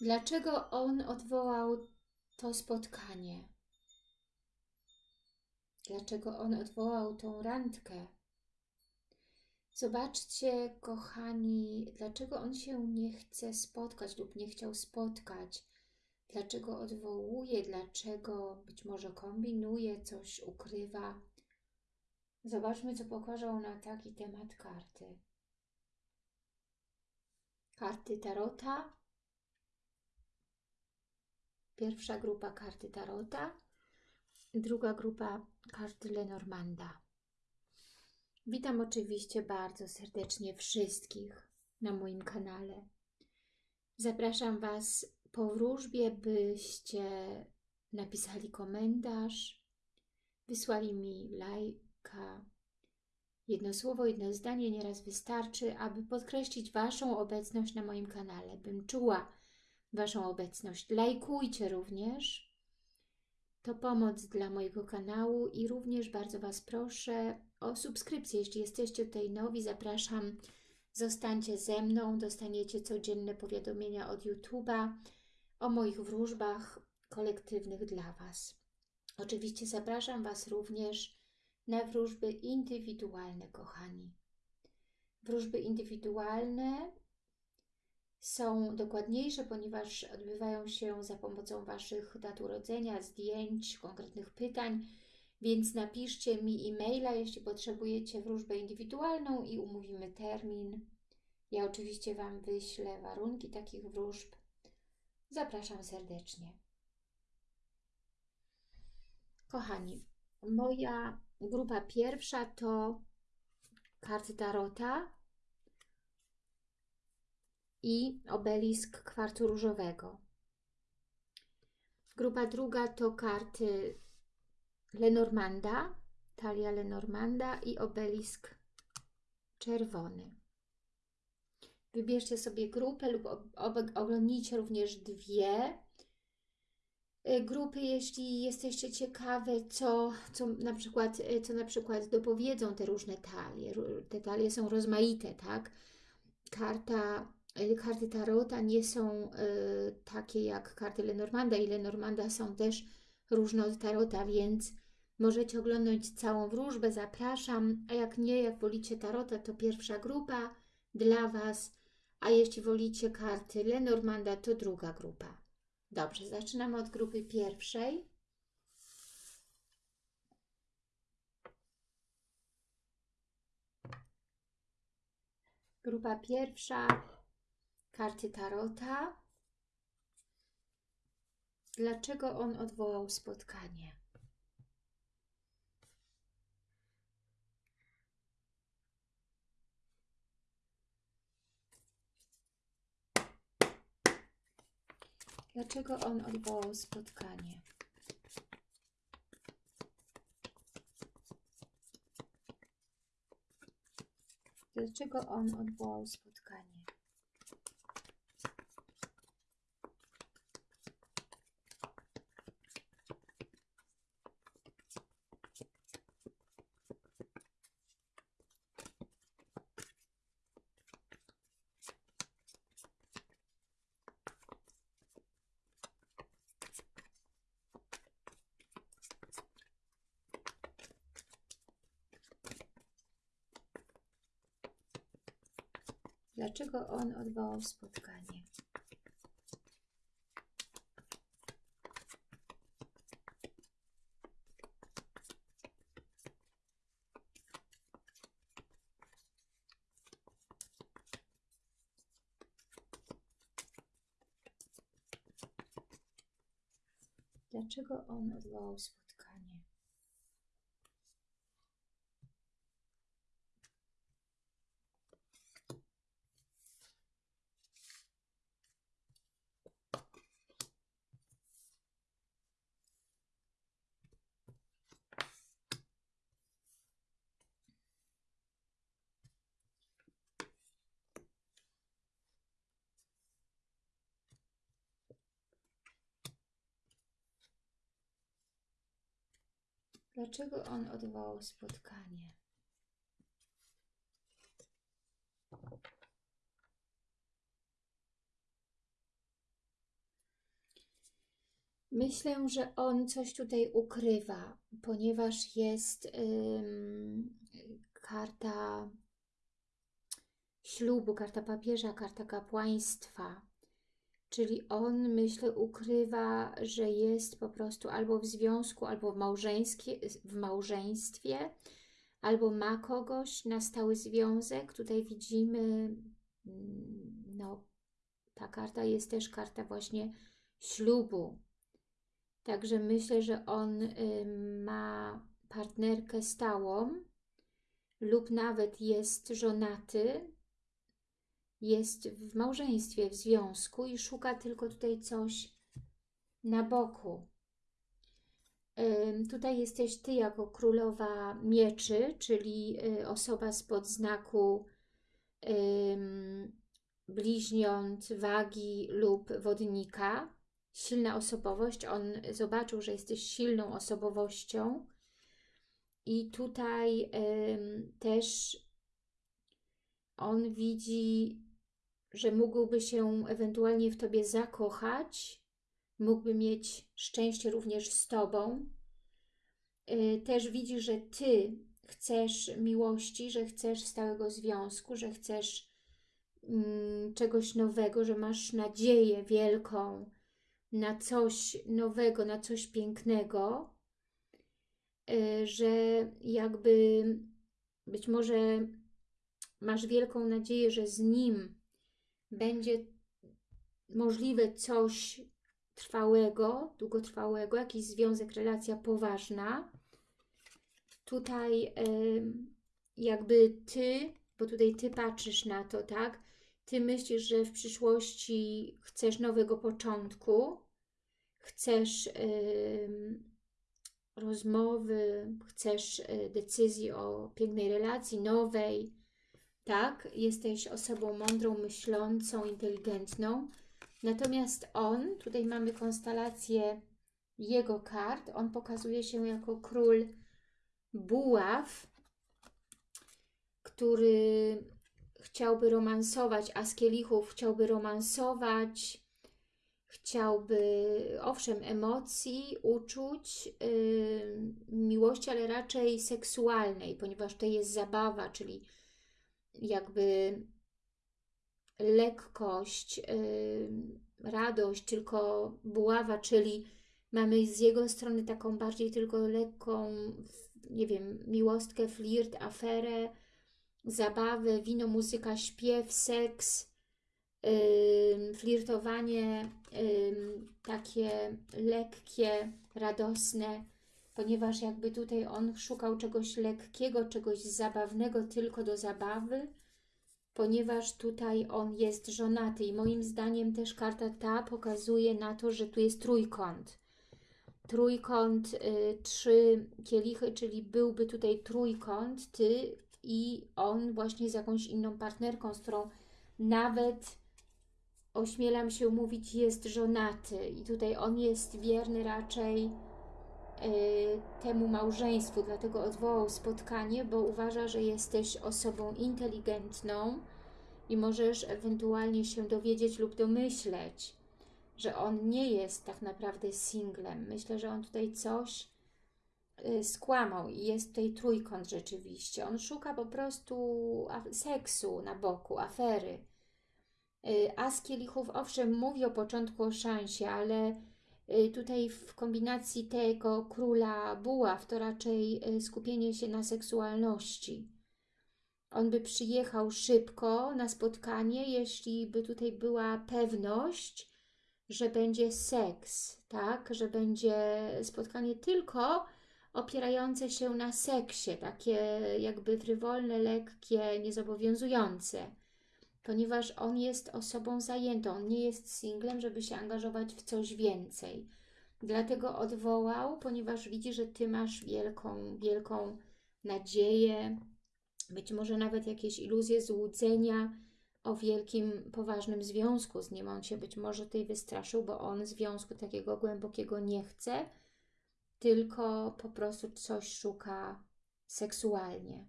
Dlaczego on odwołał to spotkanie? Dlaczego on odwołał tą randkę? Zobaczcie, kochani, dlaczego on się nie chce spotkać lub nie chciał spotkać. Dlaczego odwołuje, dlaczego być może kombinuje, coś ukrywa. Zobaczmy, co pokażą na taki temat karty. Karty Tarota. Pierwsza grupa karty Tarota. Druga grupa karty Lenormanda. Witam oczywiście bardzo serdecznie wszystkich na moim kanale. Zapraszam Was po wróżbie, byście napisali komentarz, wysłali mi lajka. Jedno słowo, jedno zdanie nieraz wystarczy, aby podkreślić Waszą obecność na moim kanale. Bym czuła Waszą obecność. Lajkujcie również. To pomoc dla mojego kanału i również bardzo Was proszę o subskrypcję. Jeśli jesteście tutaj nowi, zapraszam. Zostańcie ze mną, dostaniecie codzienne powiadomienia od YouTube'a o moich wróżbach kolektywnych dla Was. Oczywiście zapraszam Was również na wróżby indywidualne, kochani. Wróżby indywidualne są dokładniejsze, ponieważ odbywają się za pomocą Waszych dat urodzenia, zdjęć, konkretnych pytań, więc napiszcie mi e-maila, jeśli potrzebujecie wróżbę indywidualną i umówimy termin. Ja oczywiście Wam wyślę warunki takich wróżb. Zapraszam serdecznie. Kochani, moja grupa pierwsza to karty Tarota i obelisk kwarcu różowego. Grupa druga to karty Lenormanda, talia Lenormanda i obelisk czerwony. Wybierzcie sobie grupę lub oglądnijcie również dwie y, grupy, jeśli jesteście ciekawe, co, co, na przykład, y, co na przykład dopowiedzą te różne talie. Te talie są rozmaite, tak? Karta, karty Tarota nie są y, takie jak karty Lenormanda i Lenormanda są też różne od Tarota, więc możecie oglądać całą wróżbę, zapraszam, a jak nie, jak wolicie Tarota, to pierwsza grupa dla Was, a jeśli wolicie karty Lenormanda, to druga grupa. Dobrze, zaczynamy od grupy pierwszej. Grupa pierwsza, karty Tarota. Dlaczego on odwołał spotkanie? Dlaczego on odwołał spotkanie? Dlaczego on odwołał spotkanie? Dlaczego on odwołał spotkanie? Dlaczego on odwołał spotkanie? Dlaczego on odwołał spotkanie? Myślę, że on coś tutaj ukrywa, ponieważ jest ym, karta ślubu, karta papieża, karta kapłaństwa. Czyli on, myślę, ukrywa, że jest po prostu albo w związku, albo w, w małżeństwie, albo ma kogoś na stały związek. Tutaj widzimy, mm, no, ta karta jest też karta właśnie ślubu. Także myślę, że on ma partnerkę stałą lub nawet jest żonaty, jest w małżeństwie, w związku i szuka tylko tutaj coś na boku. Tutaj jesteś Ty jako królowa mieczy, czyli y, osoba spod znaku bliźniąt, wagi lub wodnika. Silna osobowość. On zobaczył, że jesteś silną osobowością. I tutaj też on widzi że mógłby się ewentualnie w Tobie zakochać, mógłby mieć szczęście również z Tobą. Y, też widzi, że Ty chcesz miłości, że chcesz stałego związku, że chcesz mm, czegoś nowego, że masz nadzieję wielką na coś nowego, na coś pięknego, y, że jakby być może masz wielką nadzieję, że z Nim będzie możliwe coś trwałego, długotrwałego, jakiś związek, relacja poważna. Tutaj jakby Ty, bo tutaj Ty patrzysz na to, tak? Ty myślisz, że w przyszłości chcesz nowego początku, chcesz rozmowy, chcesz e, decyzji o pięknej relacji, nowej, tak? Jesteś osobą mądrą, myślącą, inteligentną. Natomiast on, tutaj mamy konstelację jego kart, on pokazuje się jako król buław, który chciałby romansować, a z kielichów chciałby romansować, chciałby, owszem, emocji, uczuć, yy, miłości, ale raczej seksualnej, ponieważ to jest zabawa, czyli jakby lekkość, yy, radość, tylko buława, czyli mamy z jego strony taką bardziej tylko lekką, nie wiem, miłostkę, flirt, aferę, zabawę, wino, muzyka, śpiew, seks, yy, flirtowanie, takie lekkie, radosne, ponieważ jakby tutaj on szukał czegoś lekkiego, czegoś zabawnego tylko do zabawy, ponieważ tutaj on jest żonaty i moim zdaniem też karta ta pokazuje na to, że tu jest trójkąt. Trójkąt, y, trzy kielichy, czyli byłby tutaj trójkąt, Ty i on właśnie z jakąś inną partnerką, z którą nawet ośmielam się mówić, jest żonaty i tutaj on jest wierny raczej temu małżeństwu, dlatego odwołał spotkanie, bo uważa, że jesteś osobą inteligentną i możesz ewentualnie się dowiedzieć lub domyśleć, że on nie jest tak naprawdę singlem. Myślę, że on tutaj coś y, skłamał i jest tutaj trójkąt rzeczywiście. On szuka po prostu seksu na boku, afery. Y, a z kielichów, owszem, mówi o początku o szansie, ale Y, tutaj w kombinacji tego króla buław to raczej y, skupienie się na seksualności. On by przyjechał szybko na spotkanie, jeśli by tutaj była pewność, że będzie seks, tak? Że będzie spotkanie tylko opierające się na seksie, takie jakby frywolne, lekkie, niezobowiązujące ponieważ on jest osobą zajętą, on nie jest singlem, żeby się angażować w coś więcej. Dlatego odwołał, ponieważ widzi, że Ty masz wielką, wielką nadzieję, być może nawet jakieś iluzje złudzenia o wielkim, poważnym związku z nim. On się być może tutaj wystraszył, bo on związku takiego głębokiego nie chce, tylko po prostu coś szuka seksualnie.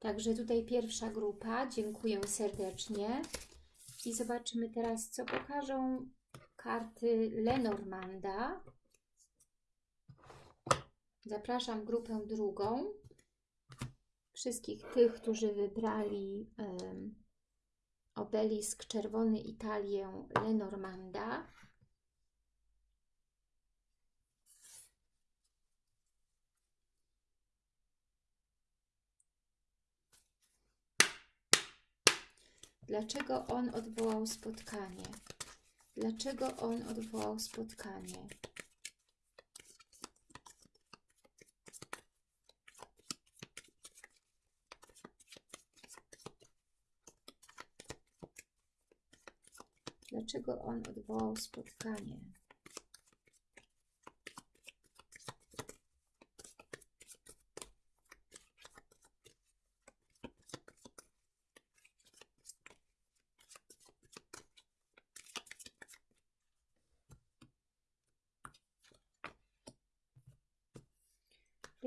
Także tutaj pierwsza grupa. Dziękuję serdecznie. I zobaczymy teraz, co pokażą karty Lenormanda. Zapraszam grupę drugą. Wszystkich tych, którzy wybrali um, obelisk czerwony Italię Lenormanda. Dlaczego on odwołał spotkanie? Dlaczego on odwołał spotkanie? Dlaczego on odwołał spotkanie?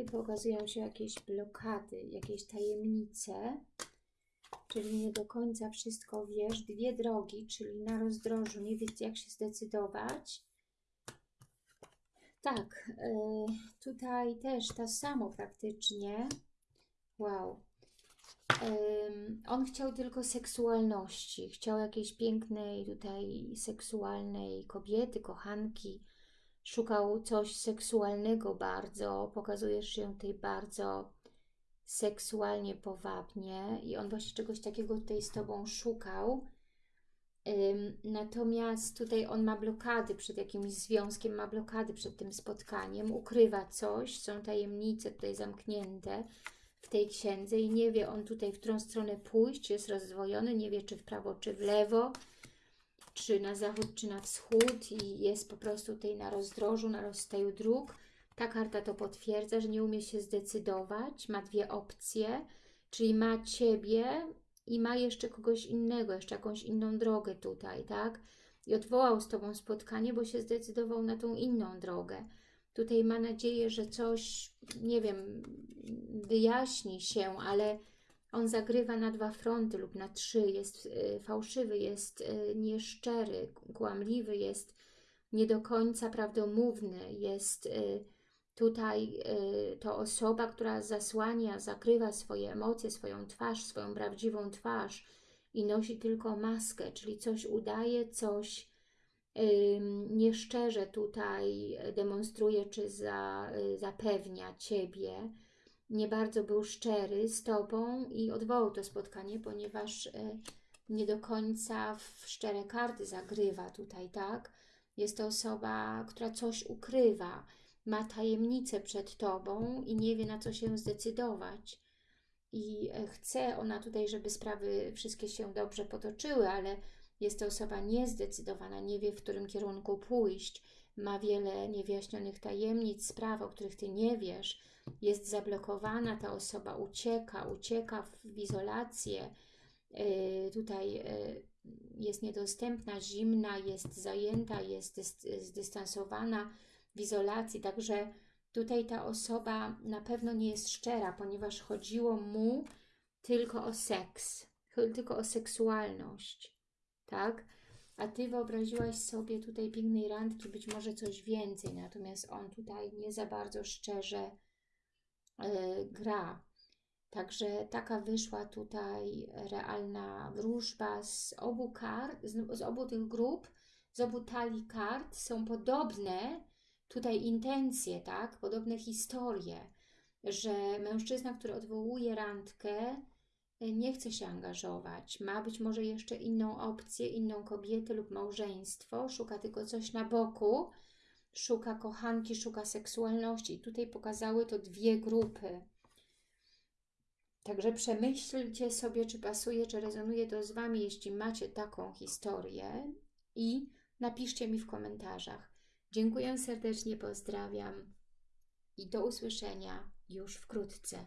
Tutaj pokazują się jakieś blokady, jakieś tajemnice, czyli nie do końca wszystko wiesz. Dwie drogi, czyli na rozdrożu, nie wiesz jak się zdecydować. Tak, yy, tutaj też to samo praktycznie. Wow. On chciał tylko seksualności, chciał jakiejś pięknej tutaj seksualnej kobiety, kochanki, szukał coś seksualnego bardzo, pokazujesz się tutaj bardzo seksualnie powabnie i on właśnie czegoś takiego tutaj z Tobą szukał. Natomiast tutaj on ma blokady przed jakimś związkiem, ma blokady przed tym spotkaniem, ukrywa coś, są tajemnice tutaj zamknięte w tej księdze i nie wie on tutaj, w którą stronę pójść, jest rozdwojony, nie wie czy w prawo, czy w lewo, czy na zachód, czy na wschód i jest po prostu tutaj na rozdrożu, na rozstaju dróg. Ta karta to potwierdza, że nie umie się zdecydować, ma dwie opcje, czyli ma Ciebie i ma jeszcze kogoś innego, jeszcze jakąś inną drogę tutaj, tak? I odwołał z Tobą spotkanie, bo się zdecydował na tą inną drogę. Tutaj ma nadzieję, że coś, nie wiem, wyjaśni się, ale on zagrywa na dwa fronty lub na trzy, jest y, fałszywy, jest y, nieszczery, kłamliwy, jest nie do końca prawdomówny, jest y, tutaj to osoba, która zasłania, zakrywa swoje emocje, swoją twarz, swoją prawdziwą twarz i nosi tylko maskę, czyli coś udaje, coś nieszczerze tutaj demonstruje, czy za, zapewnia Ciebie, nie bardzo był szczery z Tobą i odwołał to spotkanie, ponieważ e, nie do końca w szczere karty zagrywa tutaj, tak? Jest to osoba, która coś ukrywa, ma tajemnicę przed Tobą i nie wie na co się zdecydować. I e, chce ona tutaj, żeby sprawy wszystkie się dobrze potoczyły, ale jest to osoba niezdecydowana, nie wie w którym kierunku pójść, ma wiele niewyjaśnionych tajemnic, spraw, o których Ty nie wiesz, jest zablokowana, ta osoba ucieka, ucieka w izolację, yy, tutaj yy, jest niedostępna, zimna, jest zajęta, jest zdystansowana w izolacji, także tutaj ta osoba na pewno nie jest szczera, ponieważ chodziło mu tylko o seks, tylko o seksualność, tak? A Ty wyobraziłaś sobie tutaj pięknej randki, być może coś więcej, natomiast on tutaj nie za bardzo szczerze E, gra. Także taka wyszła tutaj realna wróżba z obu kart, z, z obu tych grup, z obu talii kart są podobne tutaj intencje, tak? Podobne historie, że mężczyzna, który odwołuje randkę, nie chce się angażować, ma być może jeszcze inną opcję, inną kobietę lub małżeństwo, szuka tylko coś na boku, szuka kochanki, szuka seksualności. Tutaj pokazały to dwie grupy. Także przemyślcie sobie, czy pasuje, czy rezonuje to z Wami, jeśli macie taką historię i napiszcie mi w komentarzach. Dziękuję serdecznie, pozdrawiam i do usłyszenia już wkrótce.